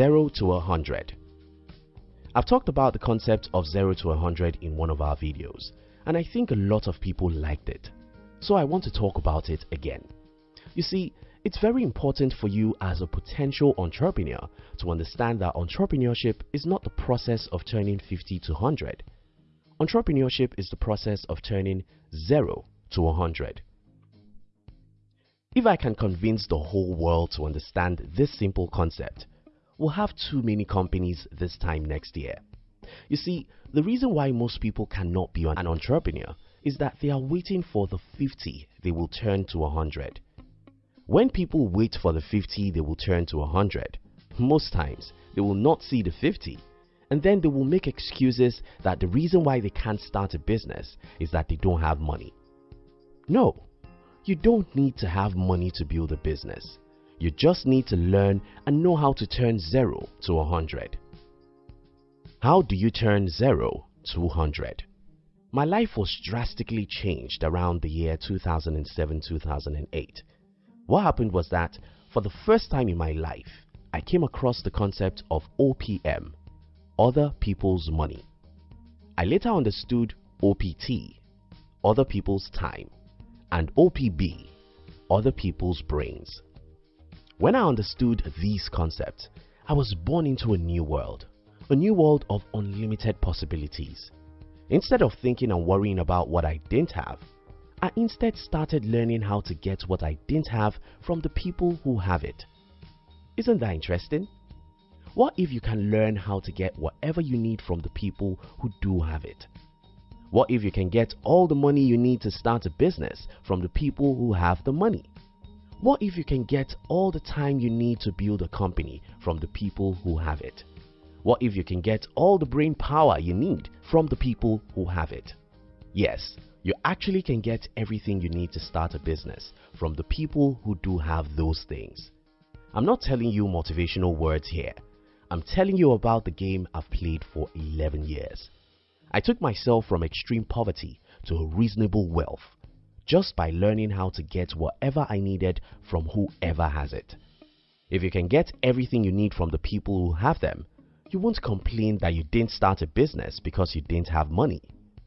0 to 100. I've talked about the concept of 0 to 100 in one of our videos, and I think a lot of people liked it. So I want to talk about it again. You see, it's very important for you as a potential entrepreneur to understand that entrepreneurship is not the process of turning 50 to 100. Entrepreneurship is the process of turning 0 to 100. If I can convince the whole world to understand this simple concept, we'll have too many companies this time next year. You see, the reason why most people cannot be an entrepreneur is that they are waiting for the 50 they will turn to 100. When people wait for the 50 they will turn to 100, most times they will not see the 50 and then they will make excuses that the reason why they can't start a business is that they don't have money. No, you don't need to have money to build a business. You just need to learn and know how to turn 0 to 100. How do you turn 0 to 100? My life was drastically changed around the year 2007-2008. What happened was that for the first time in my life, I came across the concept of OPM, Other People's Money. I later understood OPT, Other People's Time, and OPB, Other People's Brains. When I understood these concepts, I was born into a new world, a new world of unlimited possibilities. Instead of thinking and worrying about what I didn't have, I instead started learning how to get what I didn't have from the people who have it. Isn't that interesting? What if you can learn how to get whatever you need from the people who do have it? What if you can get all the money you need to start a business from the people who have the money? What if you can get all the time you need to build a company from the people who have it? What if you can get all the brain power you need from the people who have it? Yes, you actually can get everything you need to start a business from the people who do have those things. I'm not telling you motivational words here. I'm telling you about the game I've played for 11 years. I took myself from extreme poverty to reasonable wealth just by learning how to get whatever I needed from whoever has it. If you can get everything you need from the people who have them, you won't complain that you didn't start a business because you didn't have money.